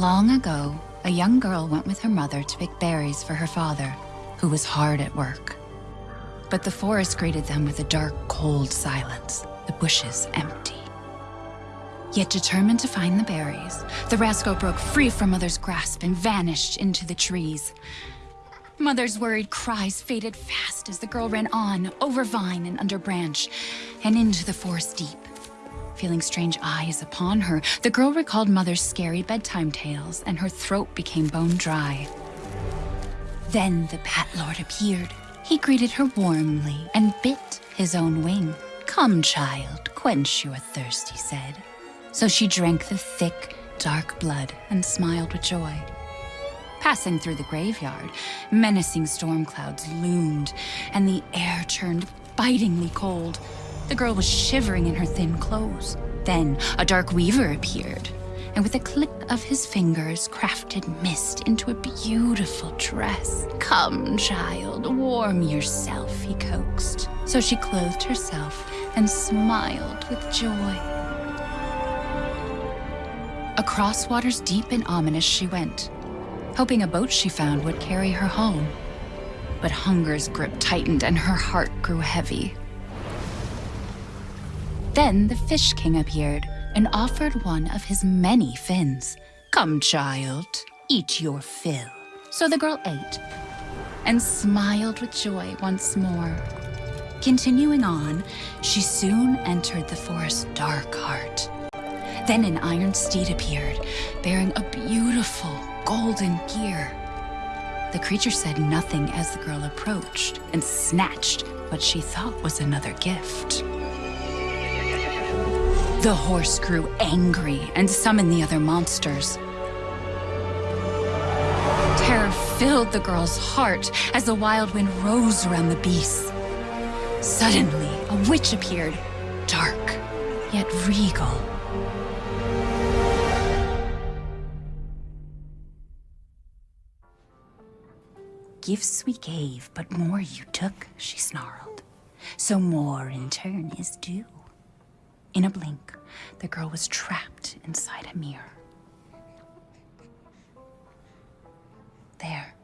Long ago, a young girl went with her mother to pick berries for her father, who was hard at work. But the forest greeted them with a dark, cold silence, the bushes empty. Yet determined to find the berries, the rascal broke free from Mother's grasp and vanished into the trees. Mother's worried cries faded fast as the girl ran on, over vine and under branch, and into the forest deep. Feeling strange eyes upon her, the girl recalled Mother's scary bedtime tales, and her throat became bone dry. Then the Bat Lord appeared. He greeted her warmly and bit his own wing. Come, child, quench your thirst, he said. So she drank the thick, dark blood and smiled with joy. Passing through the graveyard, menacing storm clouds loomed, and the air turned bitingly cold. The girl was shivering in her thin clothes. Then a dark weaver appeared, and with a click of his fingers, crafted mist into a beautiful dress. Come, child, warm yourself, he coaxed. So she clothed herself and smiled with joy. Across waters deep and ominous she went, hoping a boat she found would carry her home. But hunger's grip tightened and her heart grew heavy. Then the Fish King appeared and offered one of his many fins. Come, child, eat your fill. So the girl ate and smiled with joy once more. Continuing on, she soon entered the forest's dark heart. Then an iron steed appeared, bearing a beautiful golden gear. The creature said nothing as the girl approached and snatched what she thought was another gift. The horse grew angry and summoned the other monsters. Terror filled the girl's heart as the wild wind rose around the beasts. Suddenly, a witch appeared, dark, yet regal. Gifts we gave, but more you took, she snarled. So more in turn is due. In a blink, the girl was trapped inside a mirror. There,